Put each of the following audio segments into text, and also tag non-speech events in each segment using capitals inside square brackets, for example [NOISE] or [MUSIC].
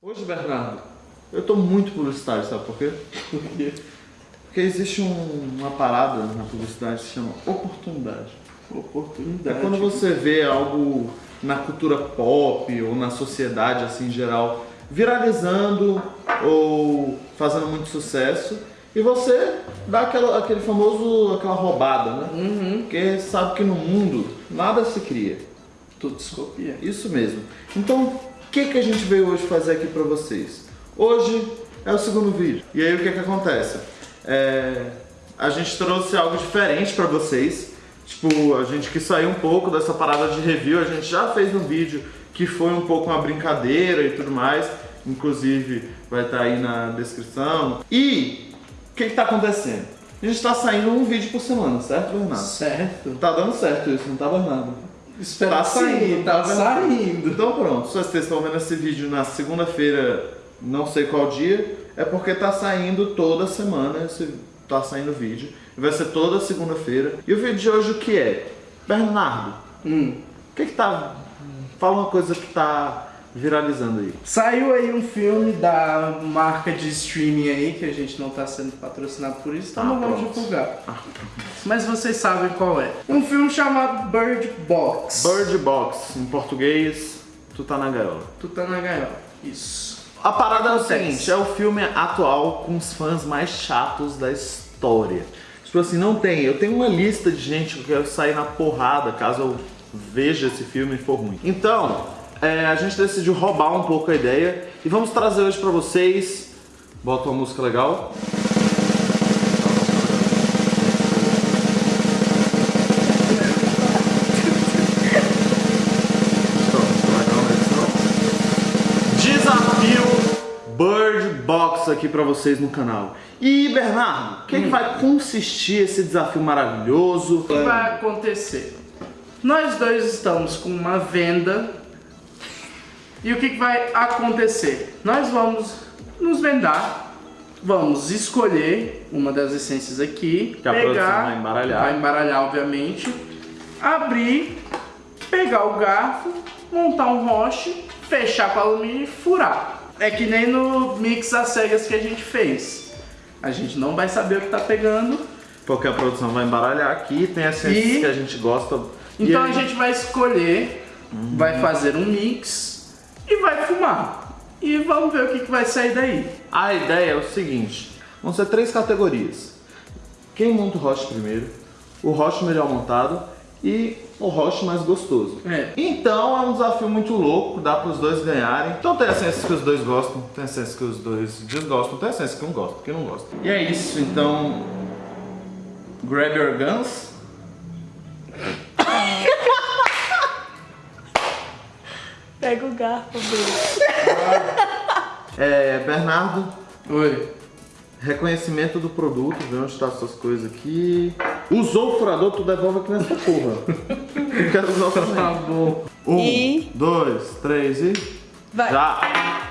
Hoje, Bernardo, eu tô muito publicitário, sabe por quê? Por quê? Porque existe um- uma parada na publicidade que se chama oportunidade. É Oportunidade. quando você vê algo na cultura pop ou na sociedade assim em geral viralizando ou fazendo muito sucesso e você dá aquela, aquele famoso aquela roubada, né? Uhum. Porque sabe que no mundo nada se cria. Tudo se copia. Isso mesmo. Então, o que, que a gente veio hoje fazer aqui pra vocês? Hoje é o segundo vídeo. E aí o que que acontece? É, a gente trouxe algo diferente pra vocês. Tipo, a gente quis sair um pouco dessa parada de review. A gente já fez um vídeo que foi um pouco uma brincadeira e tudo mais. Inclusive, vai estar aí na descrição. E o que que tá acontecendo? A gente tá saindo um vídeo por semana, certo, Bernardo? Certo. Tá dando certo isso, não tá, Bernardo? Espero Tá que saindo, tá saindo. Então pronto, se vocês estão vendo esse vídeo na segunda-feira, não sei qual dia, é porque tá saindo toda semana, esse, tá saindo vídeo. Vai ser toda segunda-feira. E o vídeo de hoje o que é? Bernardo, Hum. o que que tá... Fala uma coisa que tá viralizando aí. Saiu aí um filme da marca de streaming aí, que a gente não tá sendo patrocinado por isso, então Ah, não vamos divulgar. Ah. Mas vocês sabem qual é. Um filme chamado Bird Box. Bird Box, em português, tu tá na gaiola. Tu tá na gaiola. Isso. A parada é o seguinte, é o filme atual com os fãs mais chatos da história. Tipo assim, não tem. Eu tenho uma lista de gente que eu quero sair na porrada caso eu veja esse filme e for ruim. Então, é, a gente decidiu roubar um pouco a ideia e vamos trazer hoje pra vocês. Bota uma música legal. Desafio Bird Box aqui pra vocês no canal. E Bernardo, o que, que vai consistir esse desafio maravilhoso? O que vai acontecer? Nós dois estamos com uma venda. E o que, que vai acontecer? Nós vamos nos vendar, vamos escolher uma das essências aqui, Que a produção vai embaralhar. vai embaralhar obviamente, abrir, pegar o garfo, montar um roche, fechar com alumínio e furar. É que nem no mix às cegas que a gente fez. A gente não vai saber o que tá pegando, Porque a produção vai embaralhar aqui, tem as ciências E- que a gente gosta. Então aí- a gente vai escolher, vai fazer um mix E vamos ver o que, que vai sair daí. A ideia é o seguinte: vão ser três categorias. Quem monta o roche primeiro, o roche melhor montado e o roche mais gostoso. É. Então é um desafio muito louco, dá para os dois ganharem. Então tem essências que os dois gostam, tem essências que os dois desgostam, tem essências que um gosta, que não gosta. E é isso, então. Grab your guns. [COUGHS] Pega o garfo dele. [LAUGHS] É, Bernardo, Oi. reconhecimento do produto, vê onde estão essas coisas aqui. Usou o furador, tu devolve aqui nessa porra. Eu [LAUGHS] quero usar o Tá também. bom. Um, E- dois, três e. Vai. Já!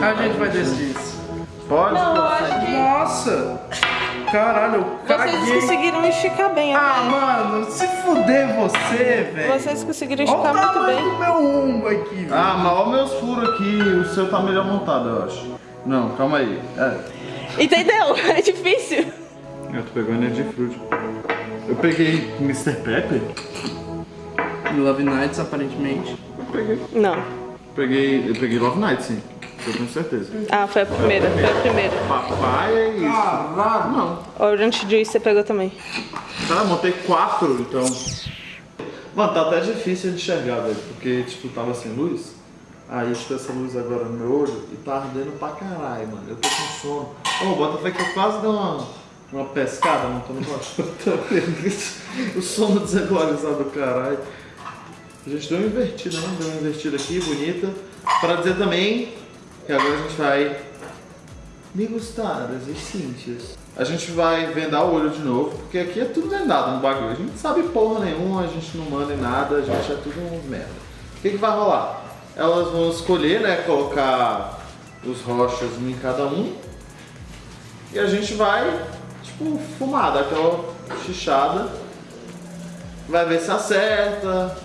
A gente vai decidir isso. Pode? Não, eu acho que Nossa! Caralho, eu vocês caguei. conseguiram esticar bem. Ah, né? mano, se fuder você, velho. Vocês conseguiram Olha o esticar muito tamanho bem. do meu ombro aqui, velho. Ah, mas olha meus furos aqui, o seu tá melhor montado, eu acho. Não, calma aí. É. Entendeu? [LAUGHS] É difícil. Eu tô pegando energia fruit. Eu peguei Mr. Pepper? Love Nights, aparentemente. Eu peguei. Não. Peguei. Eu peguei Love Night, sim. Eu tenho certeza. Ah, foi a primeira, foi a primeira. Papai é isso. Caralho. Não. Orange Juice você pegou também. Tá, montei quatro, então. Mano, tá até difícil de enxergar, velho. Porque, tipo, tava sem luz. Aí, tipo, essa luz agora no meu olho e tá ardendo pra caralho, mano. Eu tô com sono. Ô, bota fé que eu quase dei uma, uma pescada montando [LAUGHS] o sono desregularizado do caralho. A gente deu uma invertida, né? Deu uma invertida aqui, bonita. Pra dizer também que agora a gente vai me gostadas e Cíntias. A gente vai vendar o olho de novo, porque aqui é tudo vendado no bagulho. A gente não sabe porra nenhuma, a gente não manda em nada, a gente é tudo um merda. O que, que vai rolar? Elas vão escolher, né, colocar os rochas em cada um. E a gente vai, tipo, fumar, aquela chichada. Vai ver se acerta.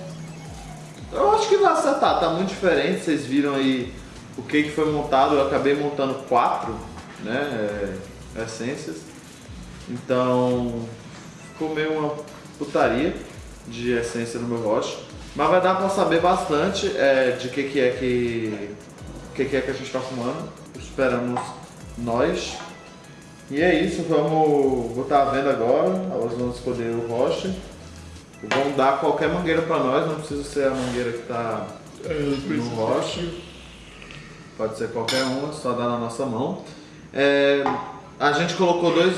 Eu acho que vai acertar, tá muito diferente. Vocês viram aí o que, foi montado. Eu acabei montando quatro, né? é, essências. Então ficou meio uma putaria de essência no meu rocha. Mas vai dar pra saber bastante é, de que, que é que. Que, que é que a gente tá fumando. Esperamos nós. E é isso, vamos botar a venda agora. Elas vão escolher o rocha. Vão dar qualquer mangueira pra nós, não precisa ser a mangueira que tá no rocha. Pode ser qualquer uma, só dá na nossa mão. É, a gente colocou dois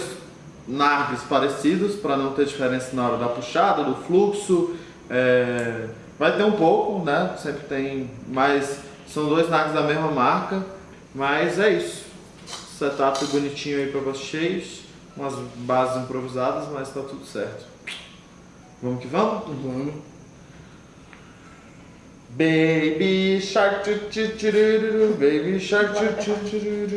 nargues parecidos para não ter diferença na hora da puxada, do fluxo. É, vai ter um pouco, né? Sempre tem, mas são dois nargues da mesma marca. Mas é isso. Setup bonitinho aí para vocês. Umas bases improvisadas, mas tá tudo certo. Vamos que vamos? Vamos. Baby shark tu tu tururu, baby shark tu tu tururu.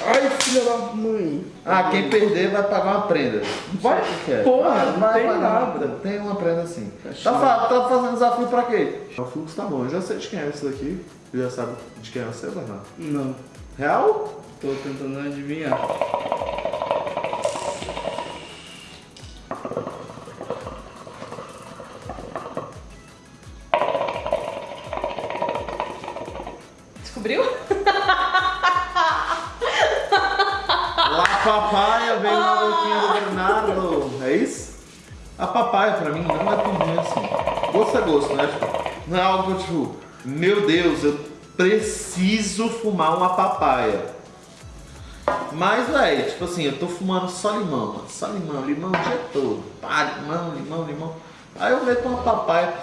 Ai, filha da mãe. Ah, quem perder vai pagar uma prenda. Vai, é. porra, não vai tem nada. prenda. Tem uma prenda sim. Tá, tá fazendo desafio pra quê? O fluxo tá bom, eu já sei de quem é esse daqui. Tu já sabe de quem é você, Bernardo? Não, Real? tô tentando adivinhar. Gosto é né? Não é algo tipo, meu Deus, eu preciso fumar uma papaya. Mas, velho, tipo assim, eu tô fumando só limão, mano. Só limão, limão o dia todo. Pá, limão, limão, limão. Aí eu meto uma papaya.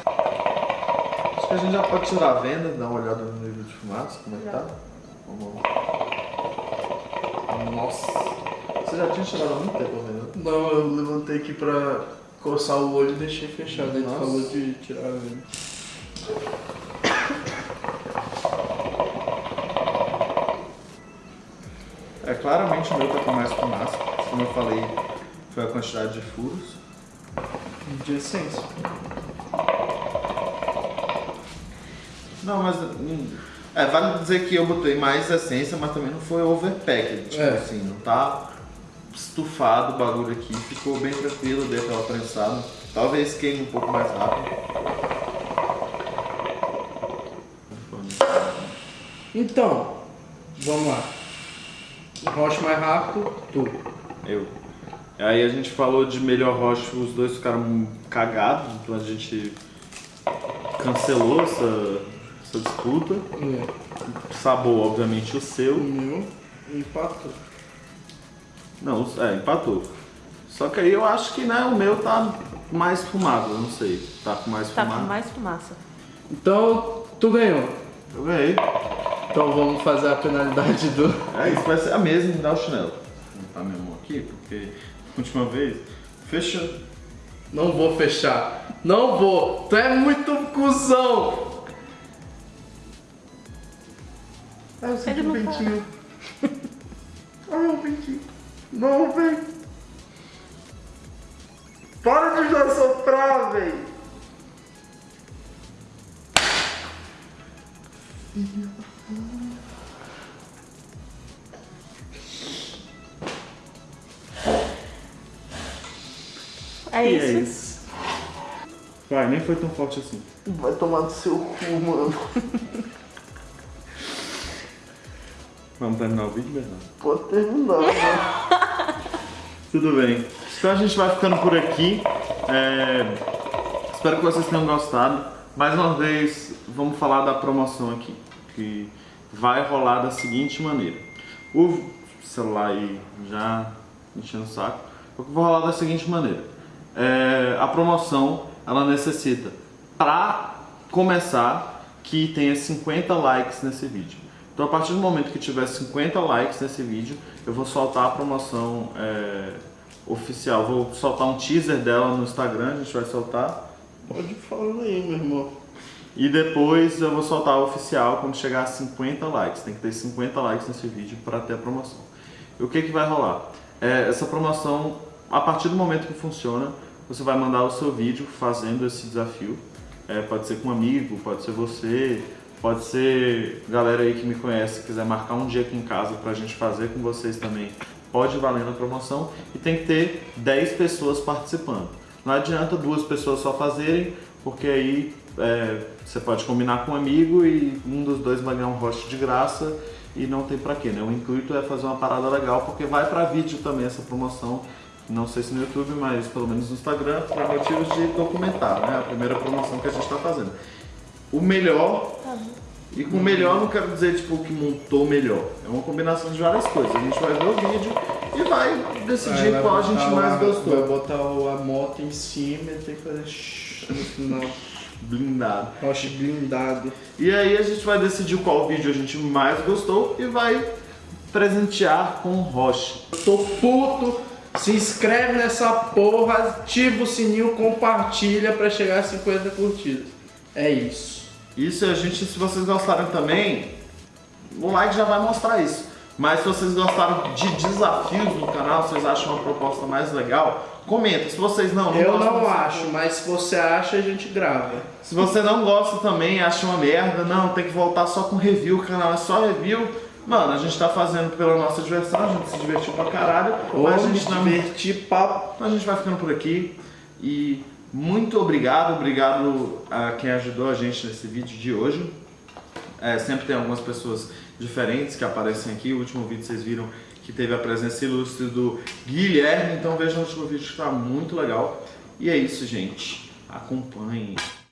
Acho que a gente já pode tirar a venda, dar uma olhada no nível de fumaça, como é que tá. Vamos lá. Nossa. Você já tinha tirado há muito tempo a venda? Não, eu levantei aqui pra coçar o olho e deixei fechado. Ele Nossa. falou de tirar a venda. É, claramente o meu tá com mais fumaça. Como eu falei, foi a quantidade de furos. De essência. Não, mas. hum, É, vale dizer que eu botei mais essência, mas também não foi overpacked. Tipo É. assim, não tá estufado o bagulho aqui. Ficou bem tranquilo, dei aquela prensada. Talvez queime um pouco mais rápido. Então, vamos lá. Rocha mais rápido, tu. Eu. Aí a gente falou de melhor rocha, os dois ficaram cagados, então a gente cancelou essa, essa disputa. É. Sabor, obviamente, o seu. O meu empatou. Não, é, empatou. Só que aí eu acho que né, o meu tá mais fumado, eu não sei. Tá com mais Tá fumado. com mais fumaça. Então, tu ganhou. Eu ganhei. Então vamos fazer a penalidade do. [LAUGHS] É, isso vai ser a mesma, me dá o chinelo. Vou botar minha mão aqui, porque última vez. Fecha. Não vou fechar. Não vou. Tu é muito cuzão. Ah, eu senti um não tá. ventinho. Ai, [LAUGHS] um ventinho. Não, vem. Para de já soprar, velho. É E isso. é isso. Vai, nem foi tão forte assim. Vai tomar no seu cu, mano. [LAUGHS] Vamos terminar o vídeo, Bernardo? Pode terminar, né? [LAUGHS] Tudo bem. Então a gente vai ficando por aqui. É, Espero que vocês tenham gostado. Mais uma vez, vamos falar da promoção aqui. Que vai rolar da seguinte maneira. O celular aí já enchendo o saco. Eu vou rolar da seguinte maneira. É, a promoção, ela necessita, para começar, que tenha 50 likes nesse vídeo. Então a partir do momento que tiver 50 likes nesse vídeo, eu vou soltar a promoção é, oficial. Vou soltar um teaser dela no Instagram, a gente vai soltar. Pode falar aí, meu irmão. E depois eu vou soltar a oficial quando chegar a 50 likes. Tem que ter 50 likes nesse vídeo para ter a promoção. E o que, que vai rolar? É, essa promoção, a partir do momento que funciona, você vai mandar o seu vídeo fazendo esse desafio. É, pode ser com um amigo, pode ser você, pode ser galera aí que me conhece, quiser marcar um dia aqui em casa pra gente fazer com vocês também. Pode valer na promoção e tem que ter 10 pessoas participando. Não adianta duas pessoas só fazerem, porque aí é, você pode combinar com um amigo e um dos dois vai ganhar um host de graça e não tem pra quê, né? O intuito é fazer uma parada legal, porque vai pra vídeo também essa promoção. Não sei se no YouTube, mas pelo menos no Instagram, para motivos de documentar, né? A primeira promoção que a gente tá fazendo. O melhor, e com melhor não quero dizer tipo que montou melhor. É uma combinação de várias coisas. A gente vai ver o vídeo e vai decidir vai qual a gente mais lá- gostou. Vai botar a moto em cima e tem que fazer no final. Blindado. Roche blindado. E aí a gente vai decidir qual vídeo a gente mais gostou e vai presentear com o Roche. Eu tô puto. Se inscreve nessa porra, ativa o sininho, compartilha pra chegar a 50 curtidas. É isso. Isso a gente, se vocês gostaram também, o like já vai mostrar isso. Mas se vocês gostaram de desafios no canal, vocês acham uma proposta mais legal, comenta. Se vocês não, não Eu não acho, mas se você acha, a gente grava. Se você não gosta também, acha uma merda, não, tem que voltar só com review, o canal é só review. Mano, a gente tá fazendo pela nossa diversão, a gente se divertiu pra caralho, Ou a gente não divertir papo. A gente vai ficando por aqui e muito obrigado, obrigado a quem ajudou a gente nesse vídeo de hoje. É, sempre tem algumas pessoas diferentes que aparecem aqui. O último vídeo vocês viram que teve a presença ilustre do Guilherme, então vejam o último vídeo que está muito legal. E é isso, gente. Acompanhem.